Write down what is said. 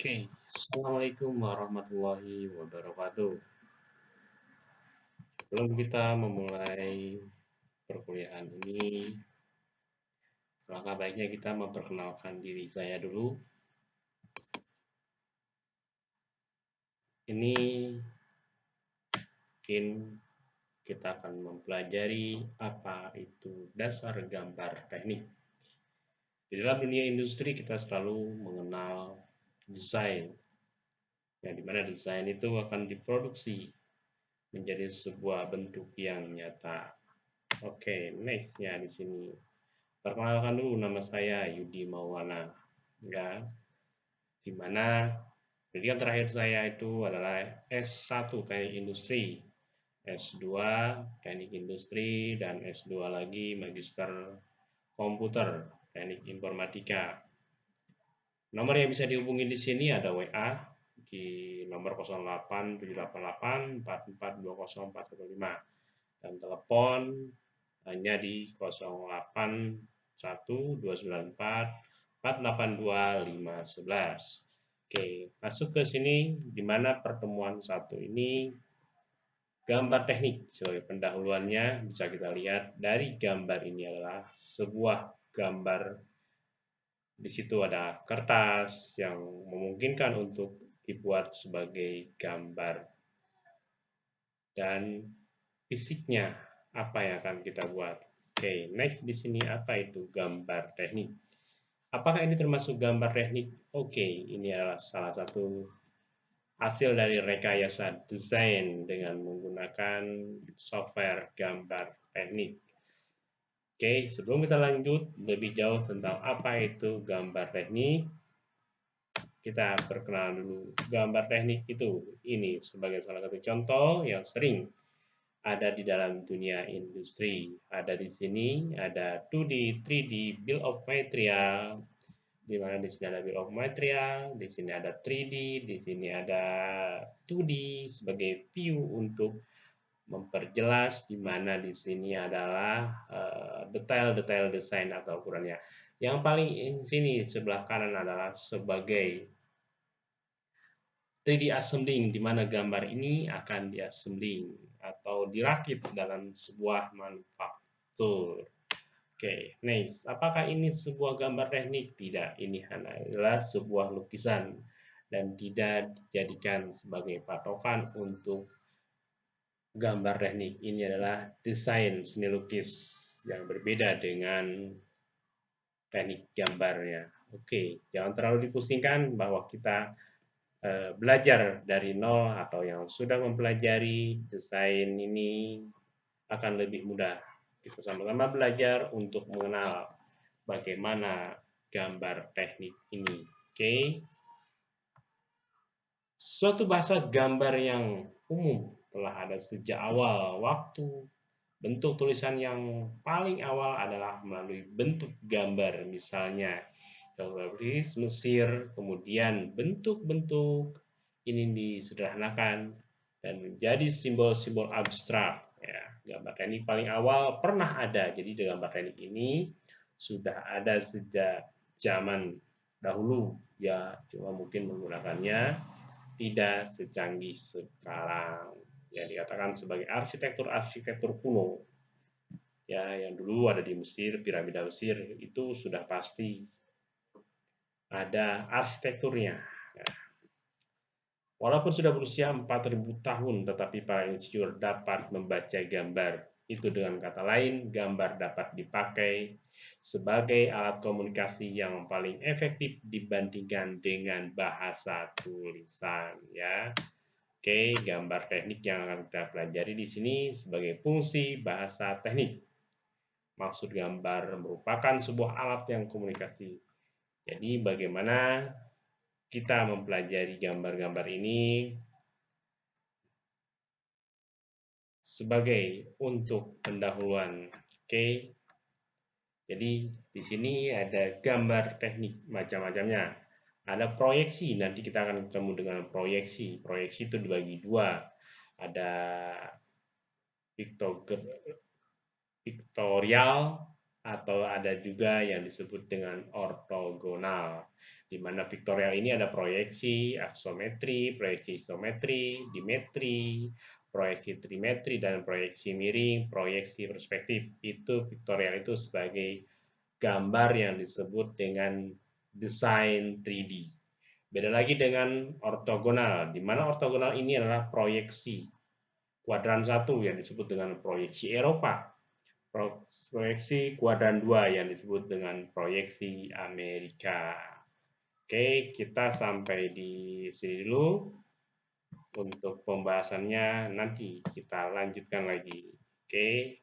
Oke, Assalamualaikum warahmatullahi wabarakatuh. Sebelum kita memulai perkuliahan ini, langkah baiknya kita memperkenalkan diri saya dulu. Ini mungkin kita akan mempelajari apa itu dasar gambar teknik. Di dalam dunia industri kita selalu mengenal desain. Yang di mana desain itu akan diproduksi menjadi sebuah bentuk yang nyata. Oke, nextnya di sini. Perkenalkan dulu nama saya Yudi Maulana. Ya, di mana pendidikan terakhir saya itu adalah S1 Teknik Industri, S2 Teknik Industri, dan S2 lagi Magister Komputer Teknik Informatika. Nomor yang bisa dihubungi di sini ada WA di nomor 0878844204115 dan telepon hanya di 081294482511. Oke, masuk ke sini di mana pertemuan satu ini gambar teknik sebagai pendahuluannya bisa kita lihat dari gambar ini adalah sebuah gambar di situ ada kertas yang memungkinkan untuk dibuat sebagai gambar. Dan fisiknya apa yang akan kita buat. Oke, okay, next di sini apa itu gambar teknik? Apakah ini termasuk gambar teknik? Oke, okay, ini adalah salah satu hasil dari rekayasa desain dengan menggunakan software gambar teknik. Oke, sebelum kita lanjut lebih jauh tentang apa itu gambar teknik, kita perkenalan dulu. Gambar teknik itu ini sebagai salah satu contoh yang sering ada di dalam dunia industri. Ada di sini ada 2D, 3D, bill of material, di mana di sini ada bill of material, di sini ada 3D, di sini ada 2D sebagai view untuk memperjelas di mana di sini adalah eh, detail-detail uh, desain atau ukurannya. Yang paling di sini sebelah kanan adalah sebagai 3D assembling di mana gambar ini akan diassembling atau dirakit dalam sebuah manufaktur. Oke, okay, nice. Apakah ini sebuah gambar teknik? Tidak, ini hanyalah sebuah lukisan dan tidak dijadikan sebagai patokan untuk gambar teknik ini adalah desain seni lukis yang berbeda dengan teknik gambarnya. Oke, jangan terlalu dipusingkan bahwa kita uh, belajar dari nol atau yang sudah mempelajari desain ini akan lebih mudah. Kita sama-sama belajar untuk mengenal bagaimana gambar teknik ini. Oke. Suatu bahasa gambar yang umum telah ada sejak awal waktu. Bentuk tulisan yang paling awal adalah melalui bentuk gambar, misalnya geografis Mesir, kemudian bentuk-bentuk ini disederhanakan dan menjadi simbol-simbol abstrak. Ya, gambar teknik paling awal pernah ada, jadi gambar teknik ini sudah ada sejak zaman dahulu, ya cuma mungkin menggunakannya tidak secanggih sekarang yang dikatakan sebagai arsitektur-arsitektur kuno ya yang dulu ada di Mesir, piramida Mesir itu sudah pasti ada arsitekturnya. Ya. Walaupun sudah berusia 4000 tahun, tetapi para insinyur dapat membaca gambar. Itu dengan kata lain, gambar dapat dipakai sebagai alat komunikasi yang paling efektif dibandingkan dengan bahasa tulisan. Ya. Oke, gambar teknik yang akan kita pelajari di sini sebagai fungsi bahasa teknik. Maksud gambar merupakan sebuah alat yang komunikasi. Jadi bagaimana kita mempelajari gambar-gambar ini sebagai untuk pendahuluan. Oke. Jadi di sini ada gambar teknik macam-macamnya ada proyeksi nanti kita akan ketemu dengan proyeksi proyeksi itu dibagi dua ada pictorial atau ada juga yang disebut dengan ortogonal di mana vektorial ini ada proyeksi, aksometri, proyeksi isometri, dimetri, proyeksi trimetri, dan proyeksi miring, proyeksi perspektif. Itu vektorial itu sebagai gambar yang disebut dengan desain 3D. Beda lagi dengan ortogonal, di mana ortogonal ini adalah proyeksi. Kuadran satu yang disebut dengan proyeksi Eropa. Proyeksi kuadran 2 yang disebut dengan proyeksi Amerika. Oke, kita sampai di sini dulu. Untuk pembahasannya nanti kita lanjutkan lagi. Oke.